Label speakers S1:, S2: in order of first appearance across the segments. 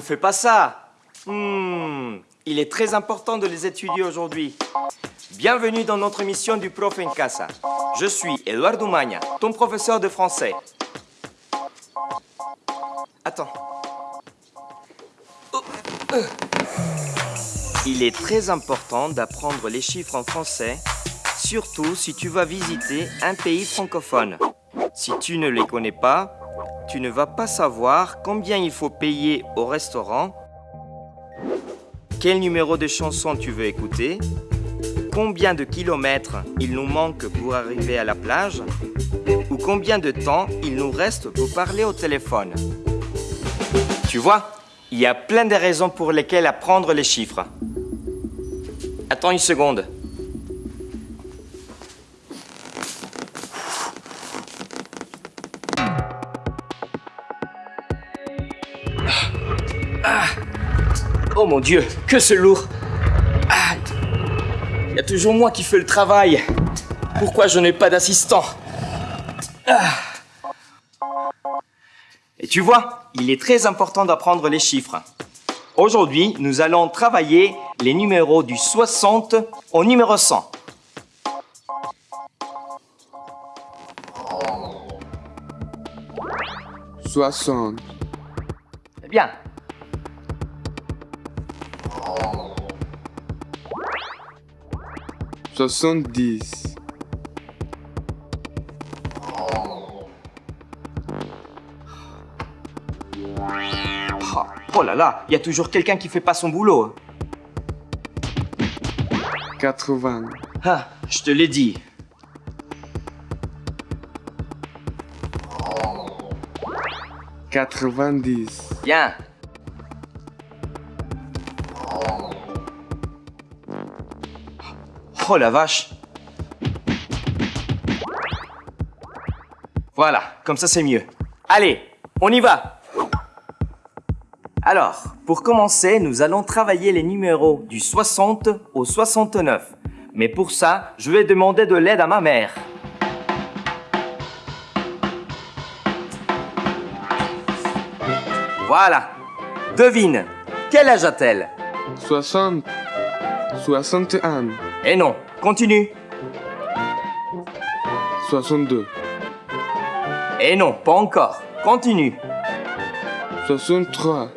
S1: ne fais pas ça. Hmm, il est très important de les étudier aujourd'hui. Bienvenue dans notre mission du Prof en Casa. Je suis Eduardo Magna, ton professeur de français. Attends. Il est très important d'apprendre les chiffres en français, surtout si tu vas visiter un pays francophone. Si tu ne les connais pas, tu ne vas pas savoir combien il faut payer au restaurant, quel numéro de chanson tu veux écouter, combien de kilomètres il nous manque pour arriver à la plage, ou combien de temps il nous reste pour parler au téléphone. Tu vois, il y a plein de raisons pour lesquelles apprendre les chiffres. Attends une seconde. Oh mon Dieu, que c'est lourd. Ah. Il y a toujours moi qui fais le travail. Pourquoi je n'ai pas d'assistant? Ah. Et tu vois, il est très important d'apprendre les chiffres. Aujourd'hui, nous allons travailler les numéros du 60 au numéro 100.
S2: Soixante.
S1: Eh bien.
S2: Soixante-dix.
S1: Oh, oh là là, il y a toujours quelqu'un qui fait pas son boulot.
S2: Quatre-vingts.
S1: Ah, je te l'ai dit.
S2: Quatre-vingt-dix.
S1: Bien. Oh la vache. Voilà, comme ça c'est mieux. Allez, on y va. Alors, pour commencer, nous allons travailler les numéros du 60 au 69. Mais pour ça, je vais demander de l'aide à ma mère. Voilà. Devine, quel âge a-t-elle?
S2: Soixante. Soixante et un.
S1: Eh non, continue.
S2: Soixante-deux.
S1: Eh non, pas encore. Continue.
S2: Soixante-trois.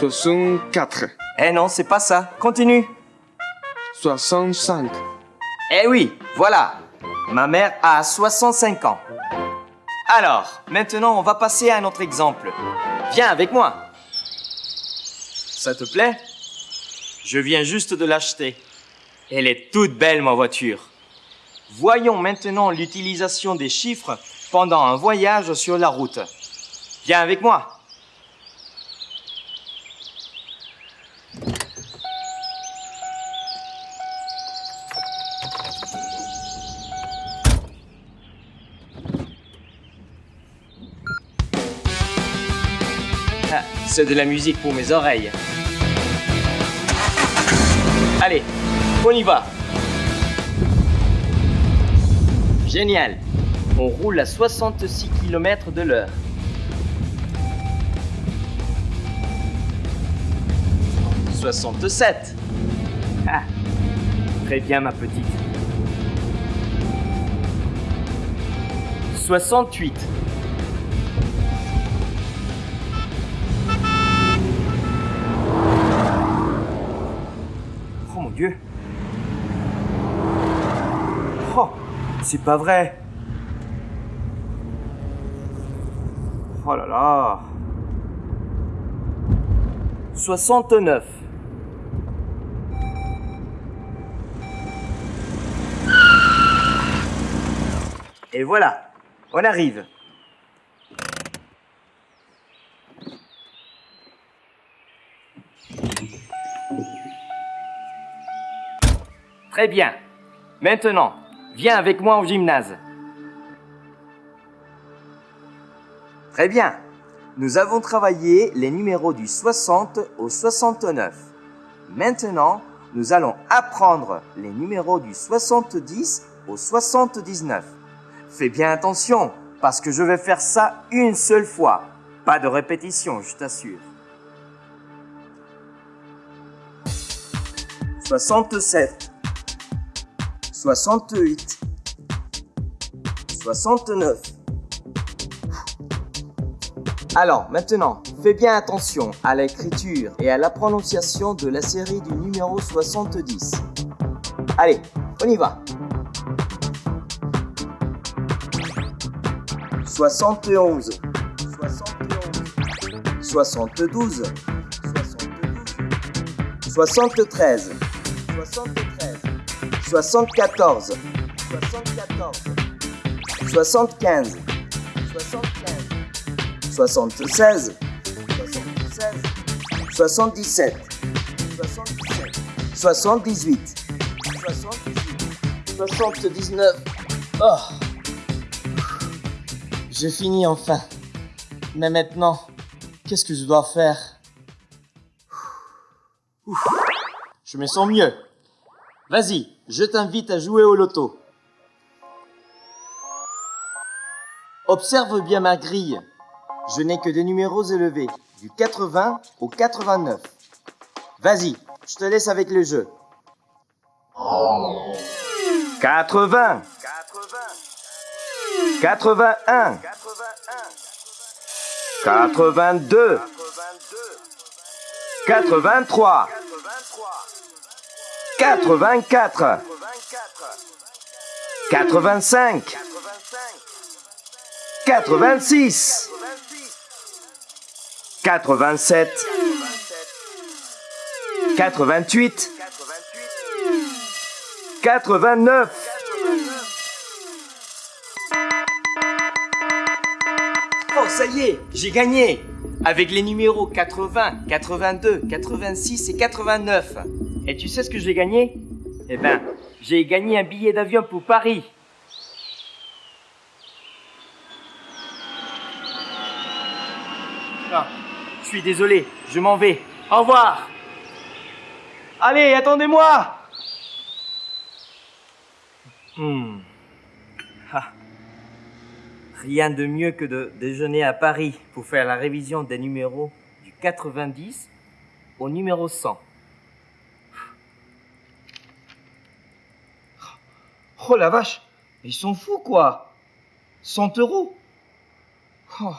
S2: Soixante-quatre.
S1: Eh non, c'est pas ça. Continue.
S2: Soixante-cinq.
S1: Eh oui, voilà. Ma mère a 65 ans. Alors, maintenant, on va passer à un autre exemple. Viens avec moi. Ça te plaît? Je viens juste de l'acheter. Elle est toute belle, ma voiture. Voyons maintenant l'utilisation des chiffres pendant un voyage sur la route. Viens avec moi. Ah, C'est de la musique pour mes oreilles. Allez, on y va. Génial. On roule à 66 km de l'heure. « 67. Ah, très bien ma petite. 68. C'est pas vrai. Oh là là. 69. Et voilà, on arrive. Très bien. Maintenant, Viens avec moi au gymnase. Très bien. Nous avons travaillé les numéros du 60 au 69. Maintenant, nous allons apprendre les numéros du 70 au 79. Fais bien attention, parce que je vais faire ça une seule fois. Pas de répétition, je t'assure. 67 68, 69. Alors, maintenant, fais bien attention à l'écriture et à la prononciation de la série du numéro 70. Allez, on y va. 71, 71, 72, 72, 73, 73, 74, 74, 75, 75, 76, 76, 77, 77, 78, 78, 79. Oh. J'ai fini enfin. Mais maintenant, qu'est-ce que je dois faire? Ouf. Je me sens mieux. Vas-y, je t'invite à jouer au loto. Observe bien ma grille. Je n'ai que des numéros élevés, du 80 au 89. Vas-y, je te laisse avec le jeu. 80 81 82 83 84 85 86 87 88 89 Oh, ça y est, j'ai gagné. Avec les numéros 80, 82, 86 et 89. Et tu sais ce que j'ai gagné? Eh ben, j'ai gagné un billet d'avion pour Paris. Ah, je suis désolé, je m'en vais. Au revoir Allez, attendez-moi Hmm. Ah. Rien de mieux que de déjeuner à Paris pour faire la révision des numéros du 90 au numéro 100. Oh la vache, ils sont fous quoi. 100 euros. Oh.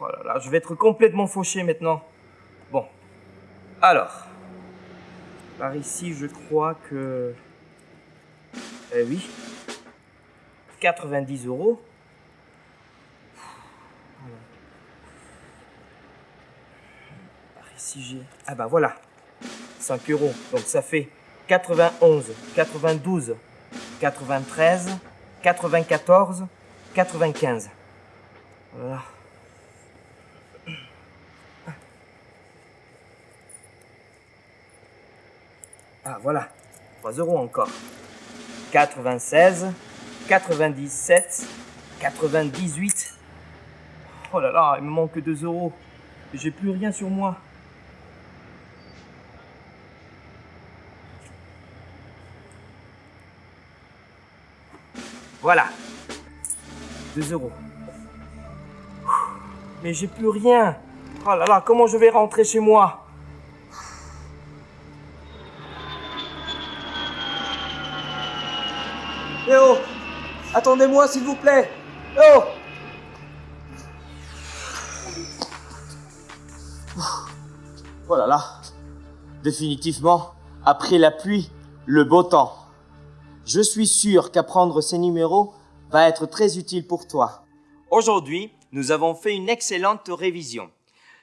S1: oh là là, je vais être complètement fauché maintenant. Bon, alors, par ici je crois que... Eh oui, 90 euros. Par ici j'ai... Ah bah voilà, 5 euros. Donc ça fait 91, 92, 93, 94, 95. Voilà. Ah voilà, 3 euros encore. 96, 97, 98. Oh là là, il me manque 2 euros. J'ai plus rien sur moi. Voilà. 2 euros. Mais j'ai plus rien. Oh là là, comment je vais rentrer chez moi? Eh oh Attendez-moi, s'il vous plaît Eh oh Oh là là Définitivement, après la pluie, le beau temps. Je suis sûr qu'apprendre ces numéros va être très utile pour toi. Aujourd'hui, nous avons fait une excellente révision.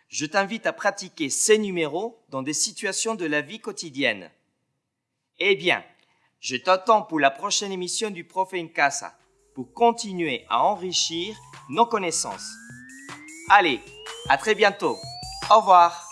S1: Je t'invite à pratiquer ces numéros dans des situations de la vie quotidienne. Eh bien, je t'attends pour la prochaine émission du Prof en Casa pour continuer à enrichir nos connaissances. Allez, à très bientôt. Au revoir.